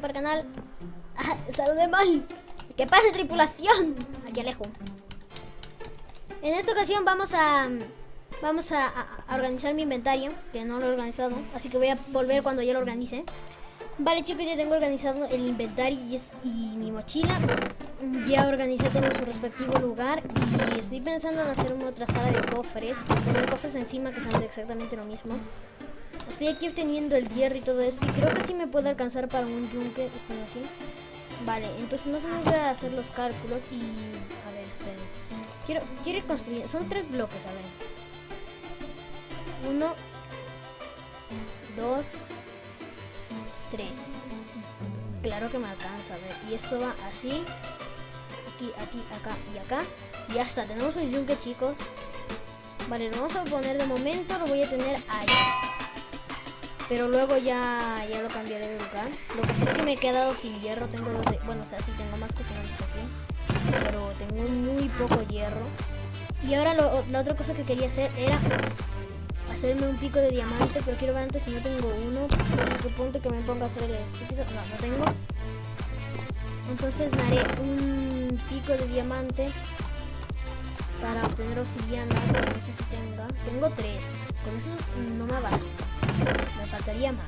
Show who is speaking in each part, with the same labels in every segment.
Speaker 1: para el canal. Ah, saludé mal. ¿Qué pasa, tripulación? Aquí alejo. En esta ocasión vamos a vamos a, organizar mi inventario, que no lo he organizado, así que voy a volver cuando ya lo organice. Vale chicos, ya tengo organizado el inventario y, mi mochila. Ya organicé todo en su respectivo lugar y estoy pensando en hacer una otra sala de cofres, poner cofres encima que son exactamente lo mismo. Estoy aquí obteniendo el hierro y todo esto y creo que sí me puede alcanzar para un yunque. Estoy aquí. Vale, entonces más o menos voy a hacer los cálculos y... A ver, esperen. Quiero, quiero ir construyendo... Son tres bloques, a ver. Uno, dos, tres. Claro que me alcanza, a ver. Y esto va así. Aquí, aquí, acá y acá. Y ya está, tenemos un yunque, chicos. Vale, lo vamos a poner de momento, lo voy a tener ahí. Pero luego ya, ya lo cambiaré de lugar. Lo que sí es que me he quedado sin hierro. Tengo dos de- Bueno, o sea, sí tengo más cocinantes aquí. Pero tengo muy poco hierro. Y ahora la otra cosa que quería hacer era hacerme un pico de diamante. Pero quiero ver antes si no tengo uno. Porque punto que me ponga a hacer el estúpido. No, no tengo. Entonces me haré un pico de diamante para obtener obsidiana. No sé si tenga. Tengo tres. Con eso no me basta. Faltaría más.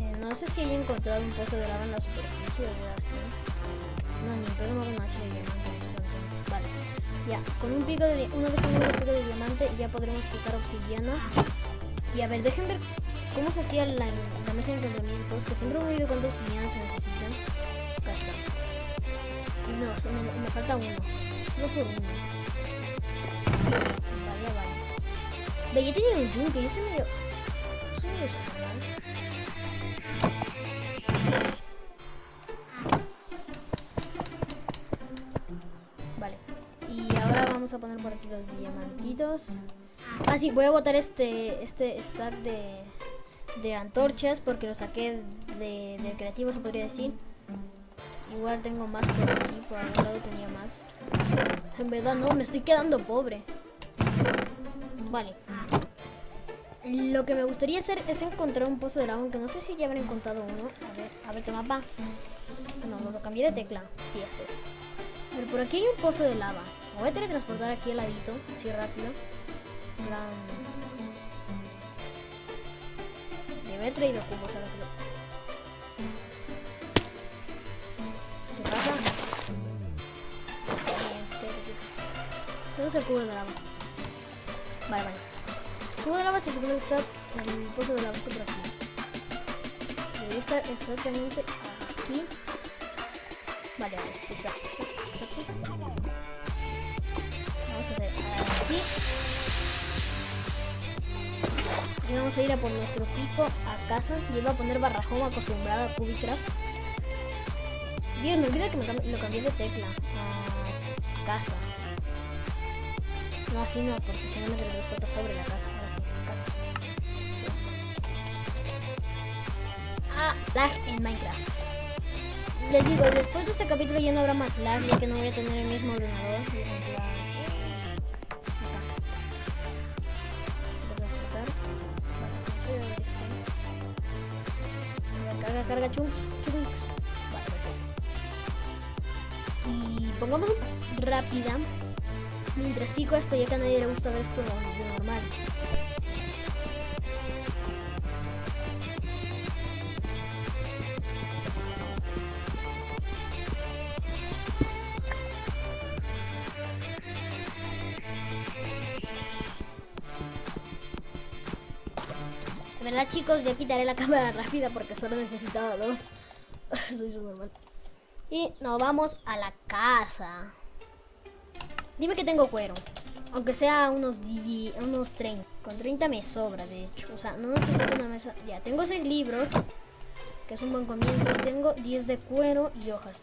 Speaker 1: Eh, no sé si haya encontrado un pozo de lava en la superficie o así. No, ni pedo no un hacha de diamante. Vale. Ya, con un pico de una vez tengamos un pico de diamante ya podremos picar obsidiana. Y a ver, dejen ver cómo se hacía la, mesa de encantamientos, que siempre he olvidado cuánta obsidiana se necesitan. Acá está. No, se me, me falta uno. Solo por uno. Ve, ya he tenido un yunque, yo soy medio... Soy medio. Vale. Y ahora vamos a poner por aquí los diamantitos. Ah, sí, voy a botar este, este stack de, de antorchas porque lo saqué de, del creativo, se podría decir. Igual tengo más por aquí, por algún lado tenía más. En verdad no, me estoy quedando pobre. Vale. Lo que me gustaría hacer es encontrar un pozo de lava, aunque no sé si ya habré encontrado uno. A ver, a ver tu mapa. No, no, lo cambié de tecla. Sí, este es. Pero por aquí hay un pozo de lava. Me voy a teletransportar aquí al ladito, así rápido. Plan... Debe haber traído cubos que lo... ¿Qué pasa? ¿Dónde es el cubo de lava? Vale, vale. El cubo de lava se supone que está... El pozo de lava está por aquí. Debería estar exactamente aquí. Vale, vale, está aquí. Vamos a hacer así. Y vamos a ir a por nuestro pico a casa. Y él va a poner barrajón acostumbrado a Cubicraft. Dios, me olvida que me lo cambié de tecla a casa. No, así no, porque si no me teletransporta sobre la casa. Ahora sí, casa. Ah, lag en Minecraft. Les digo, después de este capítulo ya no habrá más lag, ya que no voy a tener el mismo ordenador. Ver, Carga, carga, chunks, chunks. Vale. Y pongamos rápida. Mientras pico esto, ya que a nadie le gusta ver esto de normal. De verdad, chicos, ya quitaré la cámara rápida porque solo necesitaba dos. Soy su normal. Y nos vamos a la casa. Dime que tengo cuero. Aunque sea unos, unos 30. Con 30 me sobra, de hecho. O sea, no necesito una mesa. Ya, tengo 6 libros. Que es un buen comienzo. Tengo 10 de cuero y hojas.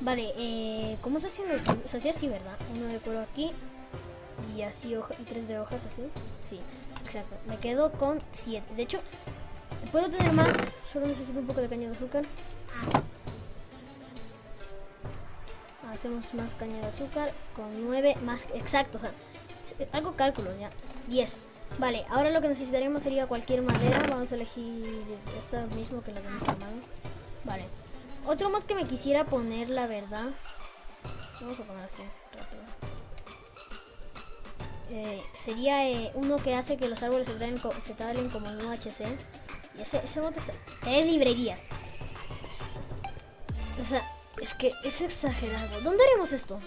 Speaker 1: Vale, eh, ¿cómo se hacía? Se hacía así, ¿verdad? Uno de cuero aquí. Y así, hoja, y 3 de hojas así. Sí, exacto. Me quedo con 7. De hecho, puedo tener más. Solo necesito un poco de caña de azúcar. Hacemos más caña de azúcar con 9 más exacto, o sea, algo cálculo ya. 10. Vale, ahora lo que necesitaremos sería cualquier madera. Vamos a elegir esta mismo que la hemos armado. Vale. Otro mod que me quisiera poner, la verdad. Vamos a poner así, rápido. Eh, sería eh, uno que hace que los árboles se, traen se como en UHC. Y ese, ese mod es, es librería. O sea, es que es exagerado. ¿Dónde haremos esto?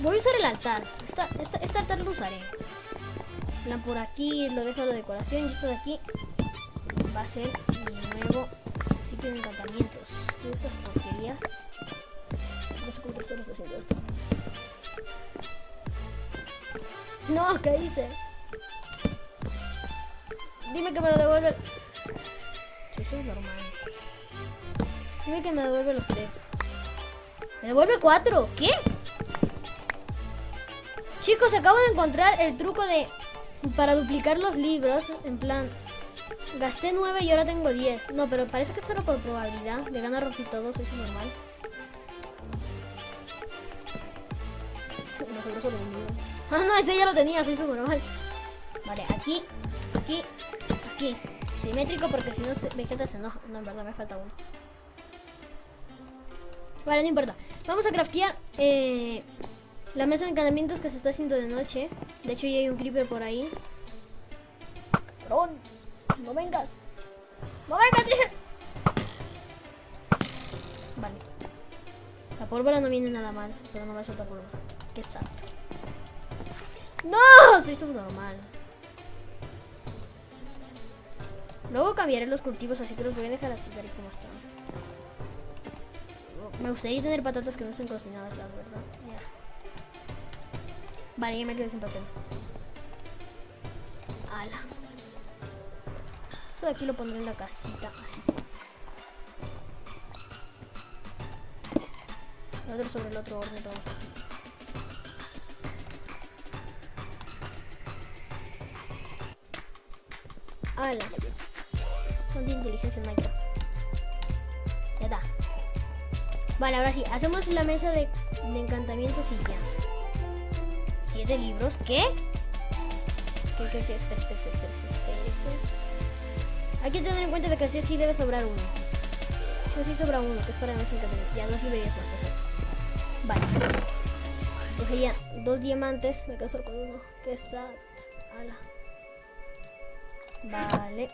Speaker 1: Voy a usar el altar. Esta, este altar lo usaré. Plan, por aquí lo dejo de decoración y esto de aquí va a ser mi nuevo sitio de encantamientos. Todas esas porquerías. No sé horas estoy haciendo. No, ¿qué hice? Dime que me lo devuelve. Sí, soy normal. Dime que me devuelve los tres. ¿Me devuelve cuatro? ¿Qué? Chicos, acabo de encontrar el truco de... Para duplicar los libros, en plan... Gasté 9 y ahora tengo 10. No, pero parece que es solo por probabilidad. De ganar rompí todo, eso es normal. Sobró solo. Ah, no, ese ya lo tenía, soy normal. Vale, aquí, aquí, aquí. Simétrico porque si no Vegeta se enoja. No, en verdad me falta uno. Vale, no importa. Vamos a craftear eh, la mesa de encantamientos que se está haciendo de noche. De hecho, ya hay un creeper por ahí. Cabrón, no vengas. No vengas. Vale. La pólvora no viene nada mal, pero no me suelta pólvora. Qué sad. ¡No! Soy subnormal. Luego cambiaré los cultivos, así que los voy a dejar así tal y como están. Me gustaría tener patatas que no estén cocinadas, la verdad. Ya. Vale, ya me quedé sin papel. Ala. Esto de aquí lo pondré en la casita. Así. El otro sobre el otro orden. Vamos. Ala. Son de inteligencia en Minecraft. Vale, ahora sí. Hacemos la mesa de, de encantamientos y ya. ¿Siete libros? ¿Qué? ¿Qué, qué, qué? Espera, espera, espera, espera. Hay que tener en cuenta de que sí sí debe sobrar uno. Sí sí sobra uno, que es para mesa encantamientos. Ya, dos librerías más, perfecto. Vale. Cogería dos diamantes. Me solo con uno. Qué sad. Ala. Vale.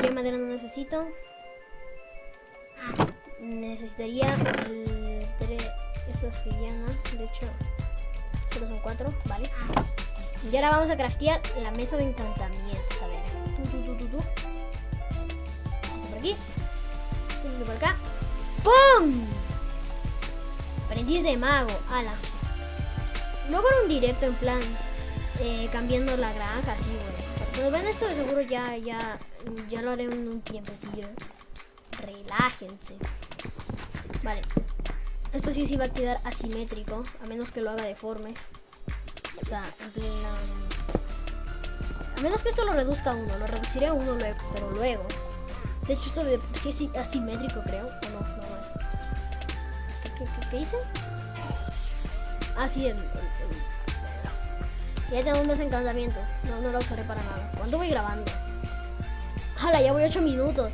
Speaker 1: ¿Qué madera no necesito? Necesitaría el tre- esta obsidiana. De hecho, solo son cuatro. Vale. Y ahora vamos a craftear la mesa de encantamientos. A ver. Tú, tú, tú, tú, tú. Por aquí. Por acá. ¡Pum! Aprendiz de mago. Ala. Luego haré un directo en plan. eh, cambiando la granja, así, güey. Cuando vean esto de seguro ya, ya, ya lo haré en un tiempecillo. Relájense. Vale. Esto sí sí va a quedar asimétrico, a menos que lo haga deforme. O sea, en plan... A menos que esto lo reduzca a uno, lo reduciré a uno luego, pero luego. De hecho, esto de sí es asimétrico, creo. O no, no es. ¿Qué, qué, hice? Ah, sí, el, el- el- ya tenemos más encantamientos. No, no lo usaré para nada. ¿Cuánto voy grabando? ¡Hala! Ya voy 8 minutos.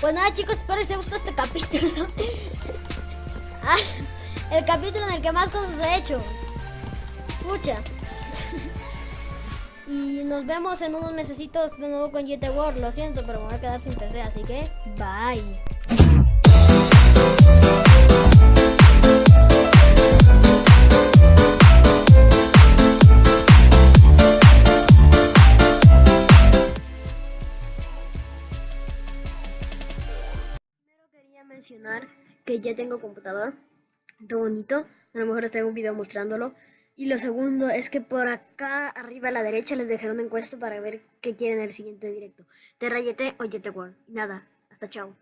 Speaker 1: Pues nada, chicos, espero que les haya gustado este capítulo. El capítulo en el que más cosas he hecho. Escucha. y nos vemos en unos mesecitos de nuevo con GT World. Lo siento, pero me voy a quedar sin PC, así que bye. Mencionar que ya tengo computador. Está bonito. A lo mejor les traigo un video mostrándolo. Y lo segundo es que por acá arriba a la derecha les dejaré una encuesta para ver qué quieren en el siguiente directo. Terra YT o YT World. Nada, hasta chao.